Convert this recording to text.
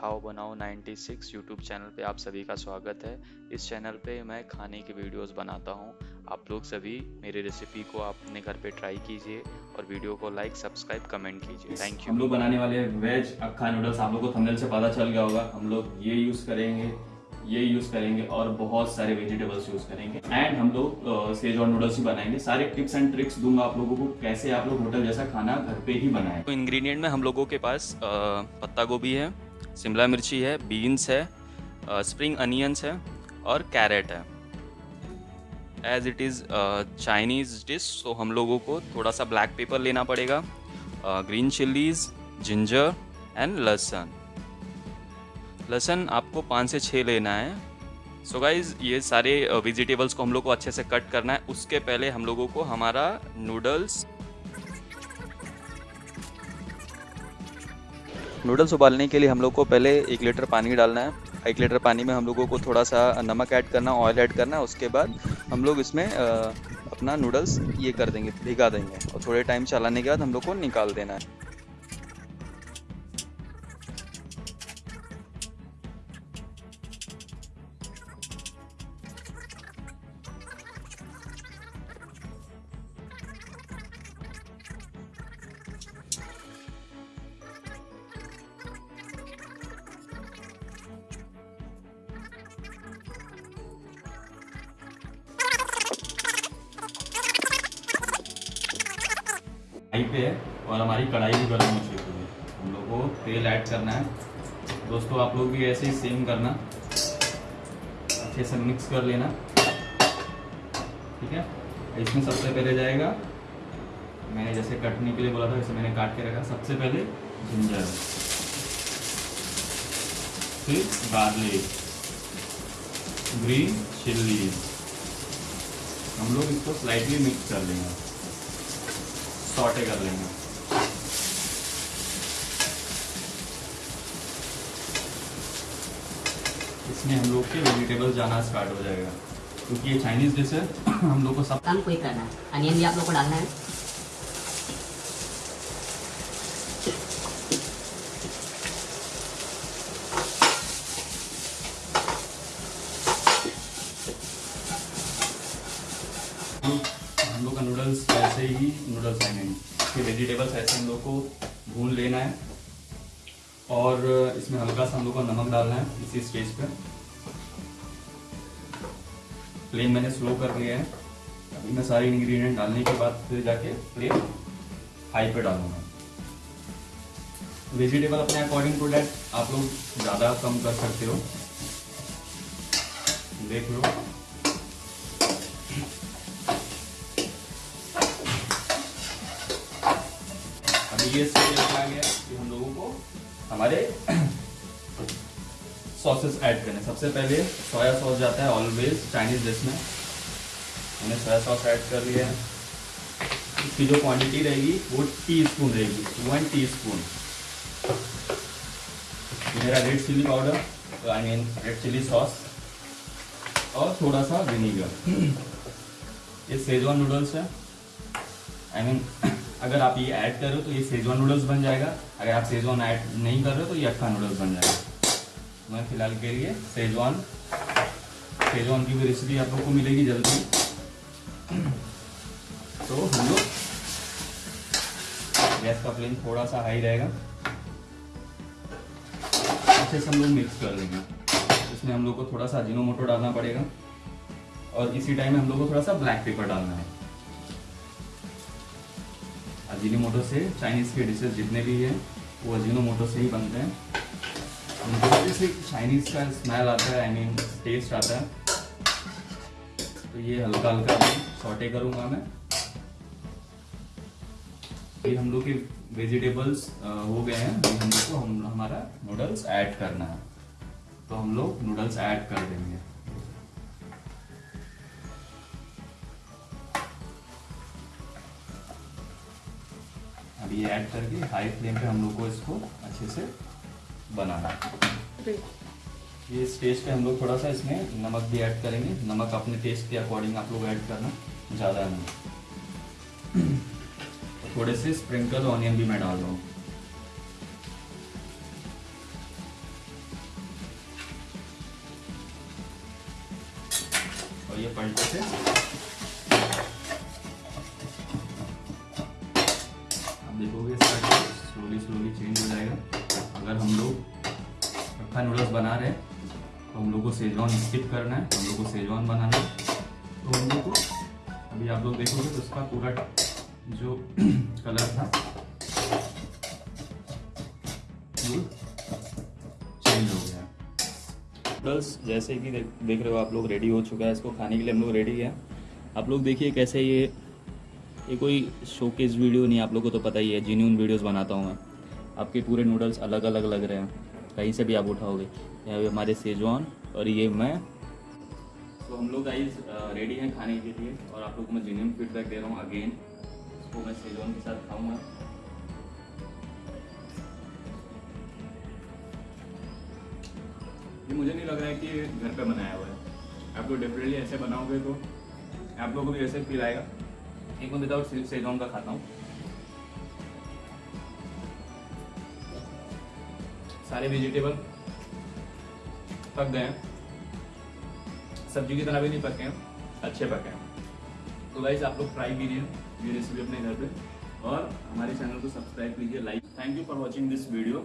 खाओ बनाओ 96 YouTube channel पे आप सभी का स्वागत है। इस चैनल पे मैं खाने की वीडियोस बनाता हूँ। आप लोग सभी मेरी रेसिपी को अपने घर पे ट्राई कीजिए और वीडियो को लाइक सब्सक्राइब कमेंट कीजिए। थैंक यू हम लोग बनाने वाले हैं वेज अक्खा नूडल्स आप लोग को थंबनेल से पता चल गया होगा। हम लोग ये यूज़ करेंगे ये यूज़ करेंगे और बहुत सारे वेजिटेबल्स यूज़ करेंगे। एंड हम लोग सेज और नूडल्स ही बनाएँगे। सारे टिप्स एंड ट्रिक्स दूँगा आप लोगों को कैसे आप लोग होटल जैसा खाना घर पे ही बनाएँ। तो इंग्रेडिएंट में हम लोगों के पास पत्ता गोभी है शिमला मिर्ची है बीन्स है स्प्रिंग अनियंस है और कैरेट है। As it is Chinese dish तो हम लोगों को थोड़ा सा ब्लैक पेपर लेना पड़ेगा ग्रीन चिल्लीज जिंजर एंड लहसन। लहसन आपको पाँच से छः लेना है। सो so गाइज़ ये सारे वेजिटेबल्स को हम लोग को अच्छे से कट करना है। उसके पहले हम लोगों को हमारा नूडल्स नूडल्स उबालने के लिए हम लोग को पहले एक लीटर पानी डालना है। एक लीटर पानी में हम लोगों को थोड़ा सा नमक ऐड करना ऑयल ऐड करना उसके बाद हम लोग इसमें अपना नूडल्स ये कर देंगे, भिगा देंगे। और थोड़े टाइम चलाने के बाद हम लोग को निकाल देना है। कढ़ाई पे है और हमारी कढ़ाई भी गर्म हो चुकी है। हम लोग को तेल ऐड करना है। दोस्तों, आप लोग भी ऐसे ही सेम करना। अच्छे से मिक्स कर लेना। ठीक है? इसमें सबसे पहले जाएगा। मैंने जैसे कटने के लिए बोला था, वैसे मैंने काट के रखा। सबसे पहले जिंजर फिर गार्लिक ग्रीन चिल्ली हम लोग इसको स्लाइटली मिक्स कर लेंगे। सॉटे कर लेंगे। इसमें हम लोग के वेजिटेबल जाना स्टार्ट हो जाएगा। क्योंकि ये चाइनीज़ डिश है, हम लोग को सब काम कोई करना है। अनियन भी आप लोग को डालना है हम हम लोग का नूडल्स ऐसे ही नूडल्स आएँगे इसके वेजिटेबल्स ऐसे हम लोग को भून लेना है। और इसमें हल्का सा हम लोग को नमक डालना है इसी स्टेज पे। फ्लेम मैंने स्लो कर लिया है। अभी मैं सारे इंग्रेडिएंट डालने के बाद फिर जाके फ्लेम हाई पे डालूँगा। वेजिटेबल अपने अकॉर्डिंग टू डेट आप लोग ज़्यादा कम कर सकते हो। देख लो। अभी ये आ गया कि हम लोगों को हमारे सॉसेस ऐड करने सबसे पहले सोया सॉस जाता है ऑलवेज चाइनीज़ डिश में। मैंने सोया सॉस ऐड कर लिया है। इसकी जो क्वांटिटी रहेगी वो टी स्पून रहेगी। वन टी स्पून मेरा red chilli powder I mean red chilli sauce और थोड़ा सा विनीगर ये सेजवान नूडल्स है। आई मीन अगर आप ये ऐड कर रहे हो तो ये सेजवान नूडल्स बन जाएगा। अगर आप सेजवान ऐड नहीं कर रहे हो तो ये अक्खा नूडल्स बन जाएगा। मैं फ़िलहाल के लिए सेजवान सेजवान की भी रेसिपी आप लोग को मिलेगी जल्दी। तो हम लोग, गैस का फ्लेम थोड़ा सा हाई रहेगा। अच्छे से हम लोग मिक्स कर लेंगे। इसमें हम लोग को थोड़ा सा अजीनोमोटो डालना पड़ेगा। और इसी टाइम में हम लोग को थोड़ा सा ब्लैक पेपर डालना है। अजीनोमोटो से चाइनीज़ के डिशेस जितने भी हैं, वो अजीनोमोटो से ही बनते हैं। जैसे चाइनीज़ का स्मेल आता है आई मीन टेस्ट आता है। तो ये हल्का हल्का सॉटे करूँगा मैं। ये हम लोग के वेजिटेबल्स हो गए हैं। अभी हम लोग को हम, हमारा नूडल्स ऐड करना है। तो हम लोग नूडल्स ऐड कर देंगे। ये ऐड करके हाई फ्लेम पे हम लोग को इसको अच्छे से बनाना है। ये स्टेज पे हम लोग थोड़ा सा इसमें नमक भी ऐड करेंगे। नमक अपने टेस्ट के अकॉर्डिंग आप लोग ऐड करना ज़्यादा नहीं। तो थोड़े से स्प्रिंकल ऑनियन भी मैं डाल रहा हूँ। और ये पलटे से देखोगे इसका स्लोली स्लोली चेंज हो जाएगा। अगर हम लोग रखा नूडल्स बना रहे हैं तो हम लोग को सेजवान स्किप करना है, हम लोग को सेजवान बनाना है। तो हम लोग को, अभी आप लोग देखोगे तो उसका पूरा जो कलर था चेंज हो गया। नूडल्स जैसे कि देख रहे हो आप लोग रेडी हो चुका है, इसको खाने के लिए हम लोग रेडी हैं। आप लोग देखिए कैसे ये ये कोई शोकेस वीडियो नहीं, आप लोग को तो पता ही है जीन्यून वीडियोस बनाता हूँ मैं। आपके पूरे नूडल्स अलग अलग लग रहे हैं। कहीं से भी आप उठाओगे। यहाँ पे हमारे सेजवान और ये मैं। तो हम लोग गाइस रेडी हैं खाने के लिए और आप लोग को मैं जेन्यून फीडबैक दे रहा हूँ अगेन इसको मैं सेजवान के साथ खाऊँगा। ये मुझे नहीं लग रहा है कि घर पे बनाया हुआ है। आप लोग डेफिनेटली ऐसे बनाओगे तो आप लोगों को भी ऐसे फील आएगा। एक मैं विदाउट सेजवान का खाता हूँ। सारे वेजिटेबल पक गए हैं। सब्ज़ी की तरह भी नहीं पके हैं, अच्छे पके हैं। तो गाइज़ आप लोग ट्राई कीजिए ये रेसिपी अपने घर पे। और हमारे चैनल को सब्सक्राइब कीजिए like thank you for watching this video